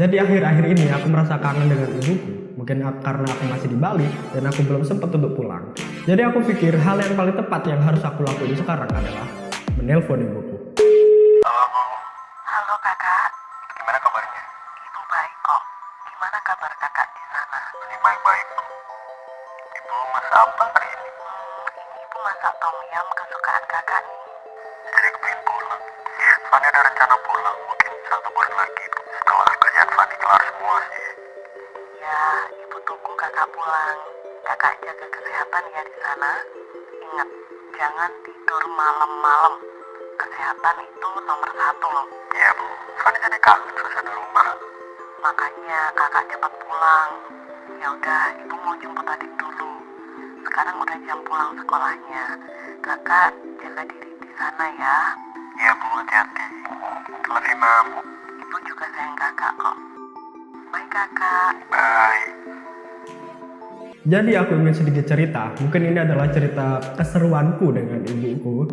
Jadi akhir-akhir ini aku merasa kangen dengan ibuku. Mungkin karena aku masih di Bali dan aku belum sempat untuk pulang. Jadi aku pikir hal yang paling tepat yang harus aku lakuin sekarang adalah menelpon ibuku. Halo Bu, Halo kakak, gimana kabarnya? ibu baik kok. Gimana kabar kakak di sana? Ini baik-baik Bu. Ibu masak apa hari ini? Hmm, ini ibu masak tom yum kesukaan kakak nih. Jadi kepingin pulang. Fanny ada rencana pulang mungkin satu bulan lagi Setelah kerjaan Fanny kelar semua sih. Ya, ibu tunggu kakak pulang. Kakak jaga kesehatan ya di sana. Ingat, jangan tidur malam-malam. Kesehatan itu nomor satu loh. Iya Bu, Fanny jadi kangen suasana rumah. Makanya kakak cepat pulang. Ya udah, ibu mau jemput adik dulu. Sekarang udah jam pulang sekolahnya. Kakak jaga diri di sana ya. Iya Bu, hati-hati. Love you Ibu juga sayang kakak kok. Bye kakak. Bye. Jadi aku ingin sedikit cerita. Mungkin ini adalah cerita keseruanku dengan ibuku.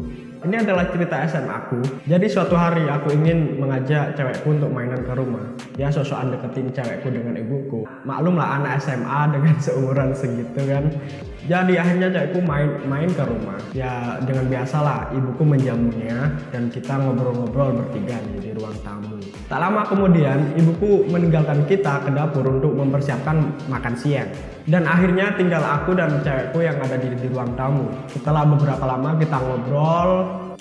Ini adalah cerita SMA aku. Jadi suatu hari aku ingin mengajak cewekku untuk mainan ke rumah. Ya sosokan deketin cewekku dengan ibuku. Maklum lah anak SMA dengan seumuran segitu kan. Jadi akhirnya cewekku main main ke rumah. Ya dengan biasalah ibuku menjamunya dan kita ngobrol-ngobrol bertiga nih di ruang tamu. Tak lama kemudian ibuku meninggalkan kita ke dapur untuk mempersiapkan makan siang. Dan akhirnya tinggal aku dan cewekku yang ada di, di ruang tamu. Setelah beberapa lama kita ngobrol,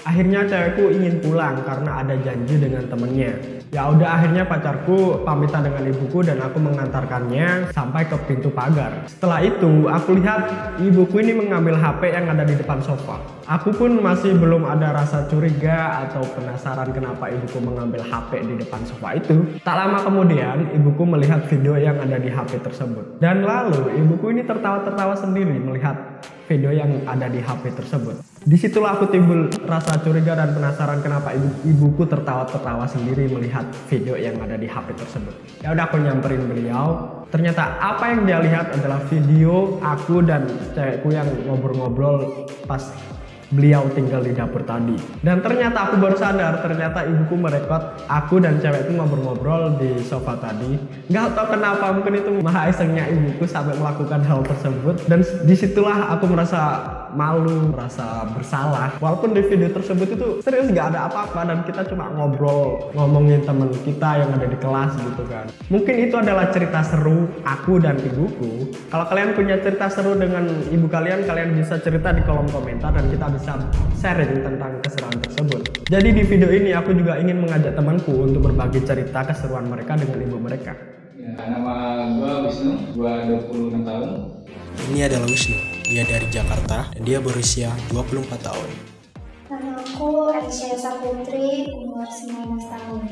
akhirnya cewekku ingin pulang karena ada janji dengan temennya. Ya udah akhirnya pacarku pamitan dengan ibuku dan aku mengantarkannya sampai ke pintu pagar. Setelah itu aku lihat ibuku ini mengambil HP yang ada di depan sofa. Aku pun masih belum ada rasa curiga atau penasaran kenapa ibuku mengambil HP di depan sofa itu. Tak lama kemudian ibuku melihat video yang ada di HP tersebut. Dan lalu ibuku ini tertawa-tertawa sendiri melihat video yang ada di HP tersebut. Di situlah aku timbul rasa curiga dan penasaran kenapa ibu ibuku tertawa-tertawa sendiri melihat video yang ada di HP tersebut. Ya udah aku nyamperin beliau. Ternyata apa yang dia lihat adalah video aku dan cewekku yang ngobrol-ngobrol pas beliau tinggal di dapur tadi. Dan ternyata aku baru sadar, ternyata ibuku merekod aku dan cewekku ngobrol-ngobrol di sofa tadi. Gak tau kenapa, mungkin itu maha isengnya ibuku sampai melakukan hal tersebut. Dan di situlah aku merasa malu, merasa bersalah. Walaupun di video tersebut itu serius gak ada apa-apa dan kita cuma ngobrol, ngomongin temen kita yang ada di kelas gitu kan. Mungkin itu adalah cerita seru aku dan ibuku. Kalau kalian punya cerita seru dengan ibu kalian, kalian bisa cerita di kolom komentar dan kita bisa sharing tentang keseruan tersebut. Jadi di video ini aku juga ingin mengajak temanku untuk berbagi cerita keseruan mereka dengan ibu mereka. Ya, nama gua Wisnu, gua 26 tahun. Ini adalah Wisnu. Dia dari Jakarta dan dia berusia 24 tahun. Nama aku Aisyah Saputri, umur 19 tahun.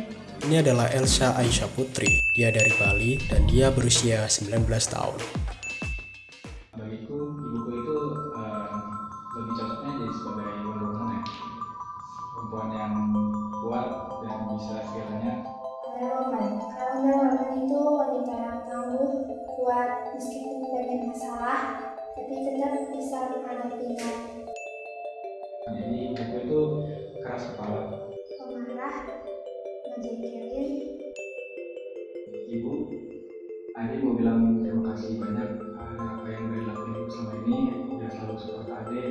Ini adalah Elsa Aisyah Putri. Dia dari Bali dan dia berusia 19 tahun. Bagiku, ibuku itu eh, lebih cocoknya jadi sebagai Woman ya. Perempuan yang kuat dan bisa segalanya. Wonder Woman itu wanita yang tangguh, kuat, meskipun banyak masalah, tapi tetap bisa menghadapinya. Jadi ibuku itu keras kepala. Pemarah, ngejekelin, Ibu, adik mau bilang terima kasih banyak eh, apa yang udah dilakuin ibu selama ini. Udah selalu support adik,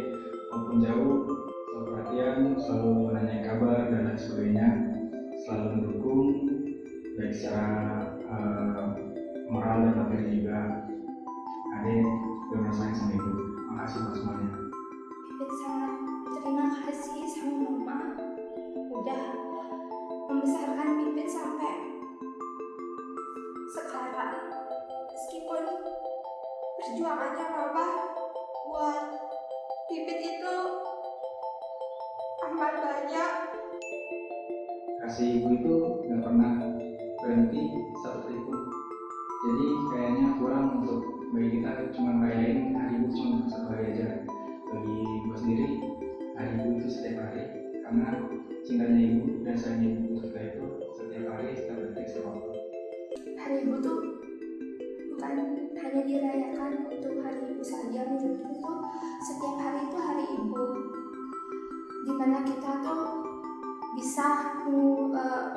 walaupun jauh, selalu perhatian, selalu menanya kabar dan lain sebagainya. Selalu mendukung, baik secara eh, moral dan materi juga. Adik udah merasain sama ibu. Makasih buat semuanya. Pipit sangat terima kasih sama mama. Udah membesarkan Pipit sampai sekarang. Meskipun perjuangannya mama buat Pipit itu amat banyak. kasih ibu itu nggak pernah berhenti satu pun jadi kayaknya kurang untuk bagi kita cuma rayain hari ibu cuma satu hari aja bagi gue sendiri hari ibu itu setiap hari karena cintanya ibu dan sayangnya ibu kita itu setiap hari setiap detik setiap waktu Hari Ibu tuh bukan hanya dirayakan untuk hari Ibu saja, menurutku tuh setiap hari itu hari Ibu. Di mana kita tuh bisa eh,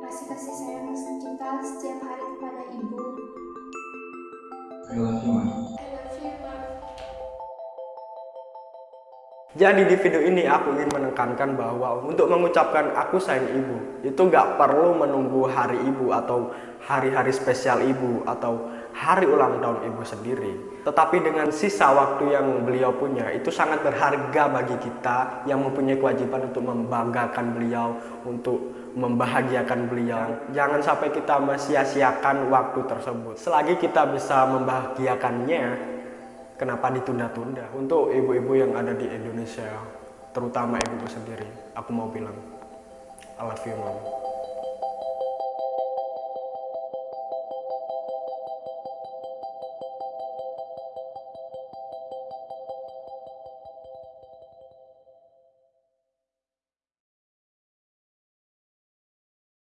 kasih kasih sayang kita setiap hari kepada ibu. I love Jadi di video ini aku ingin menekankan bahwa untuk mengucapkan aku sayang ibu itu nggak perlu menunggu hari ibu atau hari-hari spesial ibu atau hari ulang tahun ibu sendiri. Tetapi dengan sisa waktu yang beliau punya itu sangat berharga bagi kita yang mempunyai kewajiban untuk membanggakan beliau, untuk membahagiakan beliau. Jangan sampai kita mesia-siakan waktu tersebut. Selagi kita bisa membahagiakannya, kenapa ditunda-tunda? Untuk ibu-ibu yang ada di Indonesia terutama ibuku sendiri aku mau bilang I love you mom